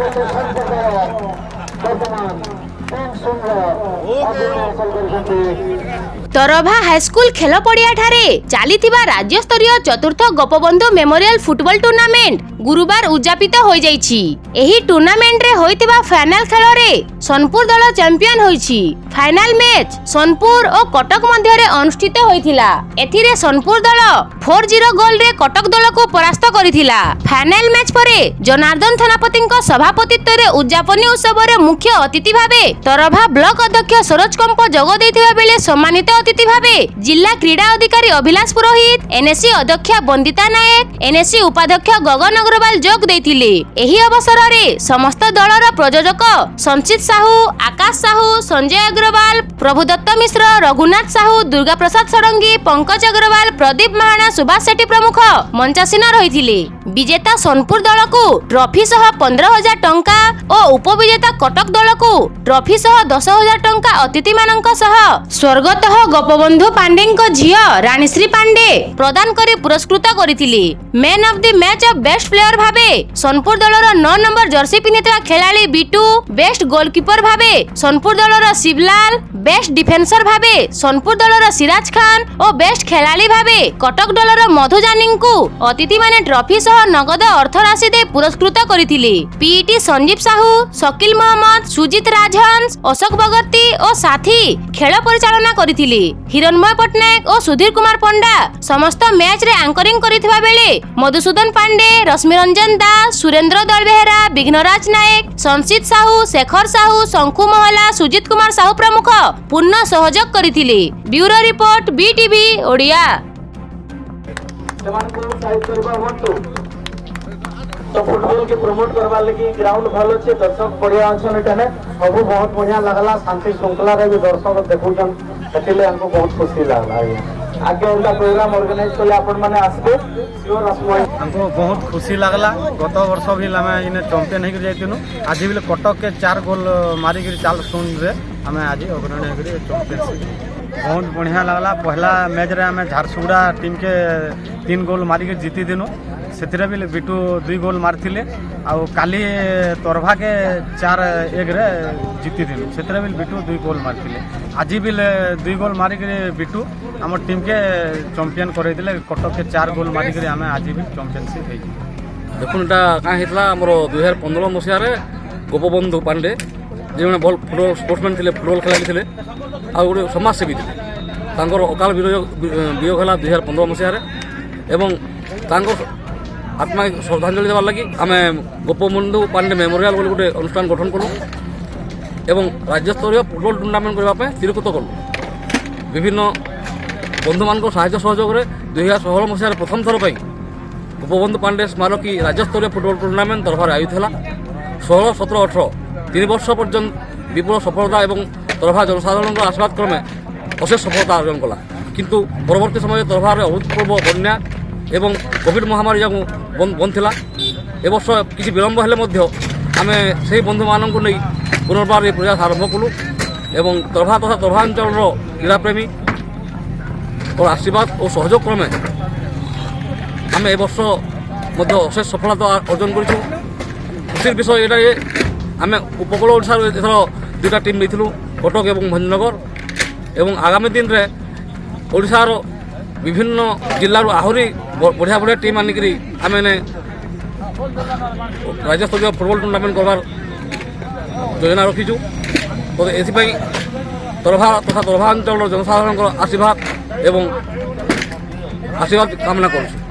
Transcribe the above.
গত সম্প্রদায় বর্তমান তিন শূন্য ତରଭା ହାଇସ୍କୁଲ ଖେଳ ପଡ଼ିଆଠାରେ ଚାଲିଥିବା ରାଜ୍ୟସ୍ତରୀୟ ଚତୁର୍ଥ ଗୋପବନ୍ଧୁ ମେମୋରିଆଲ ଫୁଟବଲ ଟୁର୍ଣ୍ଣାମେଣ୍ଟ ଗୁରୁବାର ଉଦ୍ଯାପିତ ହୋଇଯାଇଛି ଏହି ଟୁର୍ଣ୍ଣାମେଣ୍ଟରେ ହୋଇଥିବା ଫାଇନାଲ ଖେଳରେ ସୋନପୁର ଦଳ ଚାମ୍ପିୟନ ହୋଇଛି ଫାଇନାଲ ମ୍ୟାଚ ସୋନପୁର ଓ କଟକ ମଧ୍ୟରେ ଅନୁଷ୍ଠିତ ହୋଇଥିଲା ଏଥିରେ ସୋନପୁର ଦଳ ଫୋର ଜିରୋ ଗୋଲରେ କଟକ ଦଳକୁ ପରାସ୍ତ କରିଥିଲା ଫାଇନାଲ ମ୍ୟାଚ ପରେ ଜନାର୍ଦ୍ଦନ ଥାନାପତିଙ୍କ ସଭାପତିତ୍ୱରେ ଉଦ୍ଯାପନୀ ଉତ୍ସବରେ ମୁଖ୍ୟ ଅତିଥି ଭାବେ ତରଭା ବ୍ଲକ ଅଧ୍ୟକ୍ଷ ସରୋଜ କମ୍ପ ଯୋଗ ଦେଇଥିବା ବେଳେ ସମ୍ମାନିତ ଅତିଥି ଭାବେ ଜିଲ୍ଲା କ୍ରୀଡ଼ା ଅଧିକାରୀ ଅଭିଳାଷ ପୁରୋହିତ ଏନ୍ଏସି ଅଧ୍ୟକ୍ଷା ବନ୍ଦିତା ନାୟକ ଏନ୍ଏସି ଉପାଧ୍ୟକ୍ଷ ଗଗନ ଅଗ୍ରୱାଲ ଯୋଗ ଦେଇଥିଲେ ଏହି ଅବସରରେ ସମସ୍ତ ଦଳର ପ୍ରଯୋଜକ ସଞ୍ଚିତ ସାହୁ ଆକାଶ ସାହୁ ସଞ୍ଜୟ ଅଗ୍ରୱାଲ ପ୍ରଭୁଦତ୍ତ ମିଶ୍ର ରଘୁନାଥ ସାହୁ ଦୁର୍ଗାପ୍ରସାଦ ଷଡ଼ଙ୍ଗୀ ପଙ୍କଜ ଅଗ୍ରୱାଲ ପ୍ରଦୀପ ମାହାଣା ସୁଭାଷ ସେଠୀ ପ୍ରମୁଖ ମଞ୍ଚାସୀନ ରହିଥିଲେ ବିଜେତା ସୋନପୁର ଦଳକୁ ଟ୍ରଫି ସହ ପନ୍ଦର ହଜାର ଟଙ୍କା ଓ ଉପବିଜେତା କଟକ ଦଳକୁ ଟ୍ରଫି ସହ ଦଶ ହଜାର ଟଙ୍କା ଅତିଥିମାନଙ୍କ ସହ ସ୍ୱର୍ଗତ ଗୋପବନ୍ଧୁ ପାଣ୍ଡେଙ୍କ ଝିଅ ରାଣୀଶ୍ରୀ ପାଣ୍ଡେ ପ୍ରଦାନ କରି ପୁରସ୍କୃତ କରିଥିଲେ man of the match of best player ଭାବେ ସୋନପୁର ଦଳର ନଅ ନମ୍ବର ଜର୍ସି ପିନ୍ଧିଥିବା ଖେଳାଳି ବିଟୁ ବେଷ୍ଟ ଗୋଲକିପର ଭାବେ ସୋନପୁର ଦଳର ଶିବଲାଲ ବେ বেস্ট ডিফেন্সর ভাবে সোনপুর দলর সিরাজ খান ও বেস্ট খেলাড়ি ভাবে কটক দলর মধু জানিঙ্কু মানে ট্রফি সহ নগদ অর্থ রাশি দে পুরস্কৃত করে পিইটি e সঞ্জীব সাহু শকিল মহম্মদ সুজিত রাজহংস অশোক ভগতী ও সাথী খেল পরিচালনা করে হিরণময় পট্টনাক ও সুধীর কুমার পণ্ডা সমস্ত ম্যাচরে আঙ্করিং করে মধুসূদন পাণ্ডে রশ্মি রঞ্জন দাস সুরেন্দ্র দলবেহেরা বিঘ্নরাজ নায়ক সঞ্চিত সাহু শেখর সাহু শঙ্কু মহলা সুজিত কুমার সাহু প্রমুখ ପୂର୍ଣ୍ଣ ସହଯୋଗ କରିଥିଲେ ବ୍ୟୁରୋ ରିପୋର୍ଟ ବିଟିଭି ଓଡ଼ିଆ তো ফুটবল কে প্রমোট করবার লাগি গ্রাউন্ড ভালো আছে দর্শক বড়িয়া আছেন এখানে সবু বহুত বড়িয়া লাগলা শান্তি শৃঙ্খলা রে দর্শক দেখুছেন সেটিলে আমাকে বহুত খুশি লাগলা আগে ওটা প্রোগ্রাম অর্গানাইজ করলে আপন মানে আসবে সিওর আসবো আমাকে বহুত খুশি লাগলা গত বর্ষ ভি আমি ইনে চ্যাম্পিয়ন হই যাইতিনু আজি বিলে কটক কে 4 গোল মারি গরি 4 শূন্য রে ଆମେ ଆଜି ଅଗ୍ରଣୀ କରି ବହୁତ ବଢ଼ିଆ ଲାଗ୍ଲା ପହିଲା ମ୍ୟାଚ୍ରେ ଆମେ ଝାରସୁଗୁଡ଼ା ଟିମ୍କେ ତିନି ଗୋଲ୍ ମାରିକି ଜିତିଦିନୁ ସେଥିରେ ବି ବିଟୁ ଦୁଇ ଗୋଲ୍ ମାରିଥିଲେ ଆଉ କାଲି ତରଭାକେ ଚାର ଏକରେ ଜିତିଥିଲୁ ସେଥିରେ ବି ବିଟୁ ଦୁଇ ଗୋଲ୍ ମାରିଥିଲେ ଆଜି ବି ଦୁଇ ଗୋଲ୍ ମାରିକିରି ବିଟୁ ଆମ ଟିମ୍କେ ଚମ୍ପିଅନ୍ କରେଇଥିଲେ କଟକକେ ଚାର ଗୋଲ୍ ମାରିକିରି ଆମେ ଆଜି ବି ଚମ୍ପିଅନସିପ୍ ହେଇଛୁ ଦେଖୁନ୍ ଏଇଟା କାଁ ହେଇଥିଲା ଆମର ଦୁଇ ହଜାର ପନ୍ଦର ମସିହାରେ ଗୋପବନ୍ଧୁ ପାଣ୍ଡେ ଯେଉଁମାନେ ଭଲ ଫୁଟବଲ ସ୍ପୋର୍ଟସମ୍ୟାନ୍ ଥିଲେ ଫୁଟବଲ ଖେଳାଳି ଥିଲେ ଆଉ ଗୋଟେ ସମାଜସେବୀ ଥିଲେ ତାଙ୍କର ଅକାଳ ବିୟୋଗ ହେଲା ଦୁଇ ହଜାର ପନ୍ଦର ମସିହାରେ ଏବଂ ତାଙ୍କ ଆତ୍ମା ଶ୍ରଦ୍ଧାଞ୍ଜଳି ଦେବାର ଲାଗି ଆମେ ଗୋପବନ୍ଧୁ ପାଣ୍ଡେ ମେମୋରିଆଲ ବୋଲି ଗୋଟେ ଅନୁଷ୍ଠାନ ଗଠନ କଲୁ ଏବଂ ରାଜ୍ୟସ୍ତରୀୟ ଫୁଟବଲ ଟୁର୍ଣ୍ଣାମେଣ୍ଟ କରିବା ପାଇଁ ସ୍ଥିରୀକୃତ କଲୁ ବିଭିନ୍ନ ବନ୍ଧୁମାନଙ୍କ ସାହାଯ୍ୟ ସହଯୋଗରେ ଦୁଇହଜାର ଷୋହଳ ମସିହାରେ ପ୍ରଥମ ଥର ପାଇଁ ଗୋପବନ୍ଧୁ ପାଣ୍ଡେ ସ୍ମାରକୀ ରାଜ୍ୟସ୍ତରୀୟ ଫୁଟବଲ ଟୁର୍ଣ୍ଣାମେଣ୍ଟ ତରଫରେ ଆୟୋଜିତ ହେଲା ଷୋହଳ ସତର ଅଠର তিন বর্ষ পর্যন্ত বিপুল সফলতা এবং তরফা জনসাধারণের আশীর্বাদ ক্রমে অশেষ সফলতা অর্জন কলা কিন্তু পরবর্তী সময়ে তরফার অভূতপূর্ব বন্যা এবং কোভিড মহামারী যা বন্ধ লা এবর্ষ কিছু বিলম্ব হলে মধ্যে আমি সেই বন্ধুমানঙ্কু নেই পুনর্বার এই প্রয়াস আরম্ভ কলু এবং তরফা তথা তরফাঞ্চলর ক্রীড়াপ্রেমী ওর আশীর্বাদ ও সহযোগ ক্রমে আমি এবর্ষ মধ্যে অশেষ সফলতা অর্জন করেছি খুশির বিষয় এটাই ଆମେ ଉପକୂଳ ଓଡ଼ିଶାରୁ ଏଥର ଦୁଇଟା ଟିମ୍ ନେଇଥିଲୁ କଟକ ଏବଂ ଭଞ୍ଜନଗର ଏବଂ ଆଗାମୀ ଦିନରେ ଓଡ଼ିଶାର ବିଭିନ୍ନ ଜିଲ୍ଲାରୁ ଆହୁରି ବଢ଼ିଆ ବଢ଼ିଆ ଟିମ୍ ଆଣିକରି ଆମେ ରାଜ୍ୟସ୍ତରୀୟ ଫୁଟବଲ ଟୁର୍ଣ୍ଣାମେଣ୍ଟ କରିବାର ଯୋଜନା ରଖିଛୁ ଏଥିପାଇଁ ତରଭା ତଥା ତରଭା ଅଞ୍ଚଳର ଜନସାଧାରଣଙ୍କର ଆଶୀର୍ବାଦ ଏବଂ ଆଶୀର୍ବାଦ କାମନା କରୁଛୁ